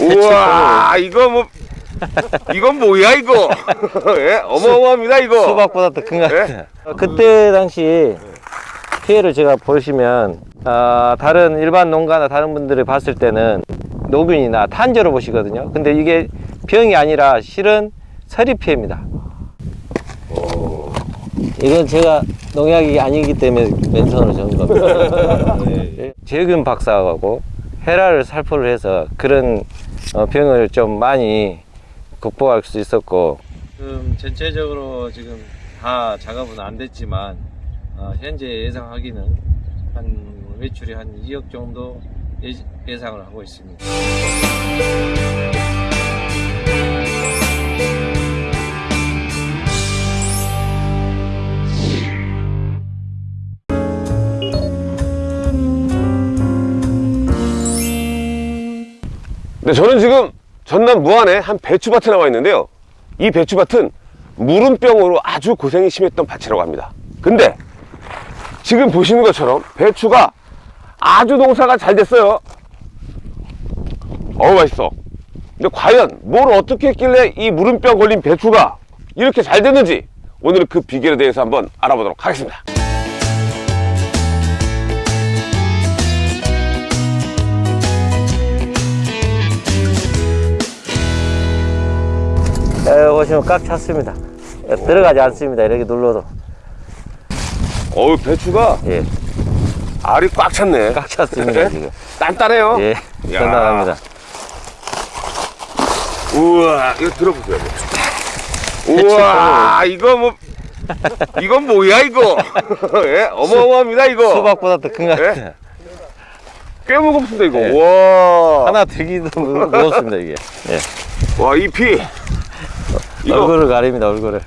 우와 이거 뭐 이건 뭐야 이거 예? 어마어마합니다 이거 수박보다 더 큰것 예? 같아요. 그때 당시 피해를 제가 보시면 아, 다른 일반 농가나 다른 분들이 봤을 때는 노균이나 탄저로 보시거든요. 근데 이게 병이 아니라 실은 서리 피해입니다. 이건 제가 농약이 아니기 때문에 맨손으로 적은 겁니다. 예. 재균 박사하고 헤라를 살포를 해서 그런 어, 병을 좀 많이 극복할 수 있었고 지금 전체적으로 지금 다 작업은 안 됐지만 어, 현재 예상하기는 한 매출이 한 2억 정도 예, 예상을 하고 있습니다. 네, 저는 지금 전남 무안에 한 배추밭에 나와 있는데요. 이 배추밭은 무름병으로 아주 고생이 심했던 밭이라고 합니다. 근데 지금 보시는 것처럼 배추가 아주 농사가 잘 됐어요. 어우 맛있어. 근데 과연 뭘 어떻게 했길래 이 무름병 걸린 배추가 이렇게 잘 됐는지 오늘은 그 비결에 대해서 한번 알아보도록 하겠습니다 에, 보시면 꽉 찼습니다. 에, 들어가지 않습니다. 이렇게 눌러도 어우 배추가 예, 알이 꽉 찼네 꽉 찼습니다 지금. 단단해요 예, 야. 단단합니다. 우와 이거 들어보세요 우와 이거 뭐 이건 뭐야 이거 예? 어마어마합니다 이거 수박보다 더 큰것 예? 같아요. 꽤 무겁습니다 이거 예. 와 하나 들기도 무- 무겁습니다 이게. 예. 와, 잎이 이거 얼굴을 가립니다 얼굴을.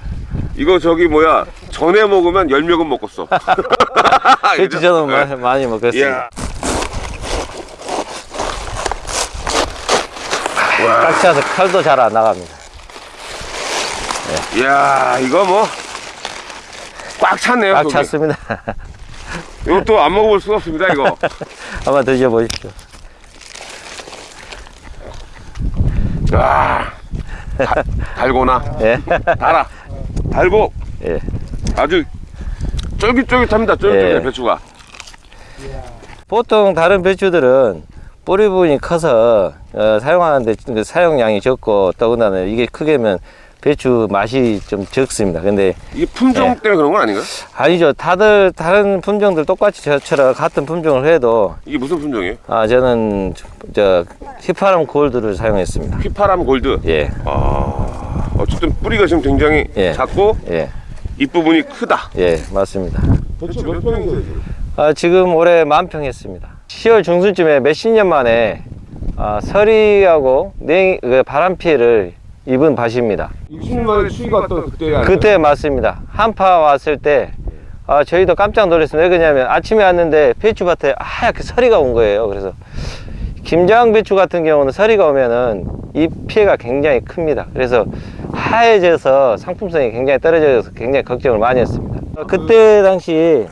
이거 저기 뭐야 전에 먹으면 열명은 먹었어 그렇죠 저는 마- 많이 꽉 차서 칼도 잘 안 나갑니다. 이야 이거 뭐 꽉 찼네요 꽉 속이. 찼습니다. 이것도 안 먹어볼 수가 없습니다 이거 한번 드셔보십시오. 와 달- 달고나 예. 달아 달고 예. 아주 쫄깃쫄깃합니다 쫄깃쫄깃 예. 배추가 보통 다른 배추들은 뿌리 부분이 커서 어, 사용하는데 그 사용량이 적고 더군다나 이게 크게면 배추 맛이 좀 적습니다. 근데 이게 품종 예. 때문에 그런 건 아닌가요? 아니죠. 다들 다른 품종들 똑같이 저처럼 같은 품종을 해도 이게 무슨 품종이에요? 아 저는 저 휘파람 골드를 사용했습니다. 휘파람 골드 예, 아 어쨌든 뿌리가 지금 굉장히 예. 작고 예, 잎 부분이 크다 예, 맞습니다. 배추 몇 평이세요? 아, 지금 올해 만평 했습니다. 10월 중순쯤에 몇십 년 만에 아, 서리하고 냉, 그 바람 피해를 입은 밭입니다. 60년 만에 추위가 왔던 그때 아닌가요? 그때 맞습니다. 한파 왔을 때 아, 저희도 깜짝 놀랐습니다. 왜 그러냐면 아침에 왔는데 배추밭에 하얗게 서리가 온 거예요. 그래서 김장 배추 같은 경우는 서리가 오면은 이 피해가 굉장히 큽니다. 그래서 하얘져서 상품성이 굉장히 떨어져서 굉장히 걱정을 많이 했습니다. 어, 그때 당시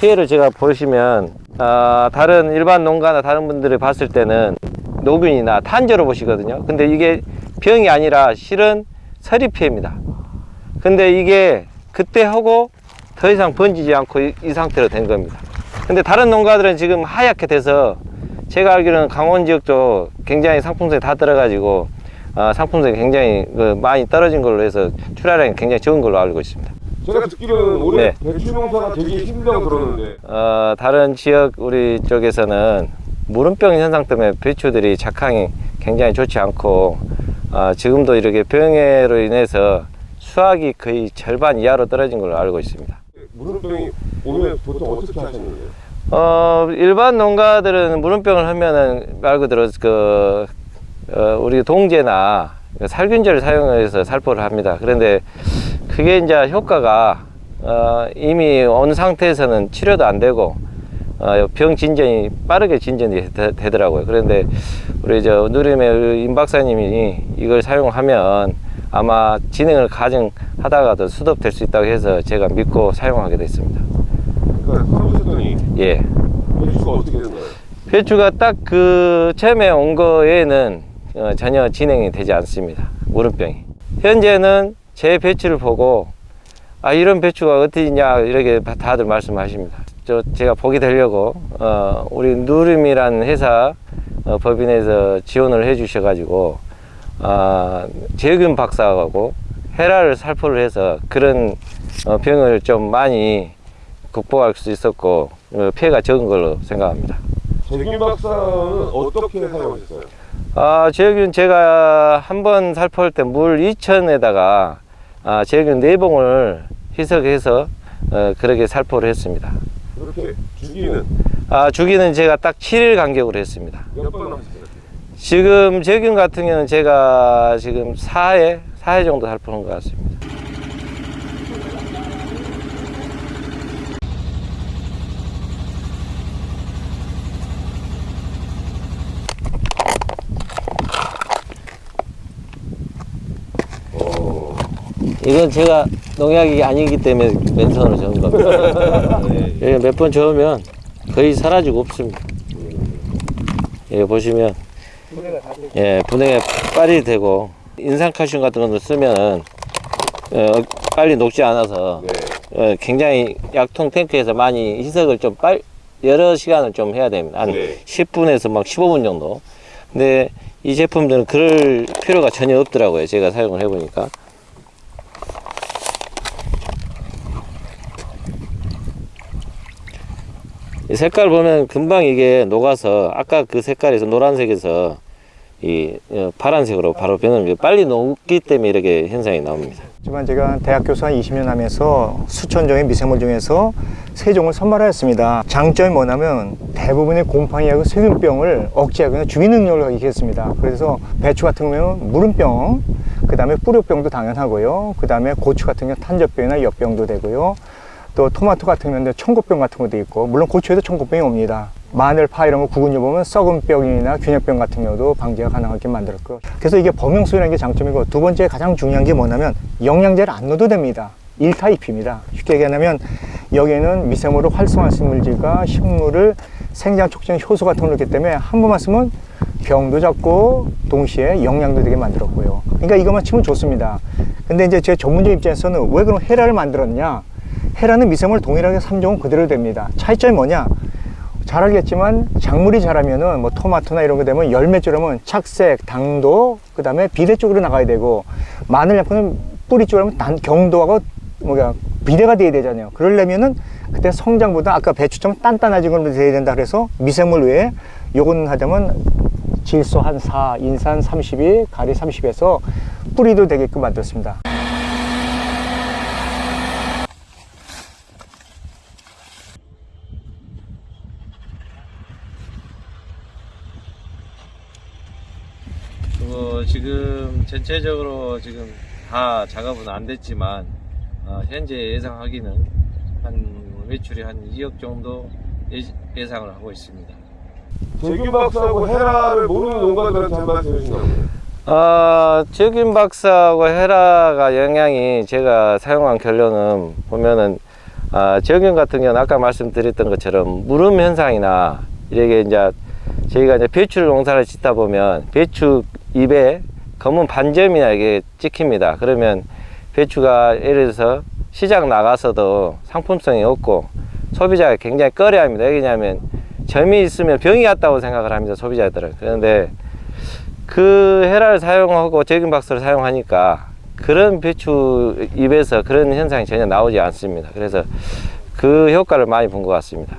피해를 제가 보시면 아, 다른 일반 농가나 다른 분들이 봤을 때는 노균이나 탄저로 보시거든요. 근데 이게 병이 아니라 실은 서리 피해입니다. 근데 이게 그때 하고 더 이상 번지지 않고 이, 이 상태로 된 겁니다. 근데 다른 농가들은 지금 하얗게 돼서 제가 알기로는 강원 지역 쪽 굉장히 상품성이 다 떨어가지고 어, 상품성이 굉장히 그 많이 떨어진 걸로 해서 출하량이 굉장히 적은 걸로 알고 있습니다. 제가 듣기로는 올해 네. 배추 농사가 되게 힘들다고 들었는데 어, 다른 지역 우리 쪽에서는 무름병 현상 때문에 배추들이 작황이 굉장히 좋지 않고 어, 지금도 이렇게 병해로 인해서 수확이 거의 절반 이하로 떨어진 걸로 알고 있습니다. 무릎병이 오면 보통 어떻게 하시는데요? 어, 일반 농가들은 무름병을 하면은 말 그대로 그, 어, 우리 동제나 살균제를 사용해서 살포를 합니다. 그런데 그게 이제 효과가 어, 이미 어느 상태에서는 치료도 안 되고 어, 병 진전이 빠르게 진전이 되, 더라고요 그런데 우리 저 누림의 임 박사님이 이걸 사용하면 아마 진행을 가정하다가도 수독될 수 있다고 해서 제가 믿고 사용하게 됐습니다. 써보셨더니 예. 배추가 어떻게 되나요? 배추가 딱 그 처음에 온 거에는 어, 전혀 진행이 되지 않습니다. 무름병이. 현재는 제 배추를 보고 아 이런 배추가 어디냐 이렇게 다들 말씀하십니다. 저 제가 보게 되려고 어, 우리 누름이라는 회사 어, 법인에서 지원을 해 주셔 가지고 아 재균 박사하고 헤라를 살포를 해서 그런 어, 병을 좀 많이 극복할 수 있었고 어, 피해가 적은 걸로 생각합니다. 재균 박사는 어떻게 사용하셨어요? 아, 제균 제가 한 번 살포할 때 물 2천에다가 아, 제균 네 봉을 희석해서 어, 그렇게 살포를 했습니다. 그렇게 주기는 아, 주기는 제가 딱 7일 간격으로 했습니다. 몇 번 하셨어요? 지금 제균 같은 경우는 제가 지금 4회, 4회 정도 살포한 것 같습니다. 이건 제가 농약이 아니기 때문에 맨손으로 저은 겁니다. 예, 몇번 저으면 거의 사라지고 없습니다. 예, 보시면 예, 분해가 빨리 되고 인산칼슘 같은 것도 쓰면 어, 빨리 녹지 않아서 네. 어, 굉장히 약통 탱크에서 많이 희석을 좀 빨, 여러 시간을 좀 해야 됩니다. 한 네. 10분에서 막 15분 정도. 근데 이 제품들은 그럴 필요가 전혀 없더라고요. 제가 사용을 해보니까. 색깔 보면 금방 이게 녹아서 아까 그 색깔에서 노란색에서 이 어, 파란색으로 바로 변합니다. 빨리 녹기 때문에 이렇게 현상이 나옵니다. 하지만 제가 대학 교수 한 20년 하면서 수천 종의 미생물 중에서 세 종을 선발하였습니다. 장점이 뭐냐면 대부분의 곰팡이하고 세균병을 억제하거나 주기 능력을 가지겠습니다. 그래서 배추 같은 경우는 무름병, 그 다음에 뿌리병도 당연하고요. 그 다음에 고추 같은 경우 탄저병이나 엽병도 되고요. 또 토마토 같은 경우는 청고병 같은 것도 있고 물론 고추에도 청고병이 옵니다. 마늘, 파 이런 거 구근요 보면 썩은 병이나 균열병 같은 경우도 방지가 가능하게 만들었고 그래서 이게 범용수라는 게 장점이고 두 번째 가장 중요한 게 뭐냐면 영양제를 안 넣어도 됩니다. 1타입입니다. 쉽게 얘기하면 여기에는 미생물을 활성화 식물질과 식물을 생장 촉진 효소 같은 걸 넣기 때문에 한 번만 쓰면 병도 잡고 동시에 영양도 되게 만들었고요. 그러니까 이것만 치면 좋습니다. 근데 이제 제 전문적 입장에서는 왜 그럼 헤라를 만들었냐? 헤라는 미생물 동일하게 3종은 그대로 됩니다. 차이점이 뭐냐? 잘 알겠지만 작물이 자라면은 뭐 토마토나 이런 거 되면 열매 쪽으로면 착색, 당도, 그 다음에 비대 쪽으로 나가야 되고 마늘 약품은 뿌리 쪽으로 하면 단, 경도하고 뭐야 비대가 돼야 되잖아요. 그러려면은 그때 성장보다 아까 배추처럼 단단해진 걸로 돼야 된다 그래서 미생물 외에 요건 하자면 질소 한 4, 인산 32, 가리 30에서 뿌리도 되게끔 만들었습니다. 어, 지금 전체적으로 지금 다 작업은 안 됐지만 어, 현재 예상하기는 한 매출이 한 2억 정도 예, 상을 하고 있습니다. 재균 박사하고 헤라를 모르는 농가들한테 한 말씀 해주신다고요? 아, 적인 박사하고 헤라가 영향이 제가 사용한 결론은 보면은 아, 적인 같은 경우는 아까 말씀드렸던 것처럼 무름 현상이나 이렇게 이제 저희가 이제 배추 농사를 짓다 보면 배추 잎에 검은 반점이나 이게 찍힙니다. 그러면 배추가 예를 들어서 시장 나가서도 상품성이 없고 소비자가 굉장히 꺼려합니다. 왜냐하면 점이 있으면 병이 왔다고 생각을 합니다. 소비자들은. 그런데 그 헤라를 사용하고 적인 박스를 사용하니까 그런 배추 잎에서 그런 현상이 전혀 나오지 않습니다. 그래서 그 효과를 많이 본 것 같습니다.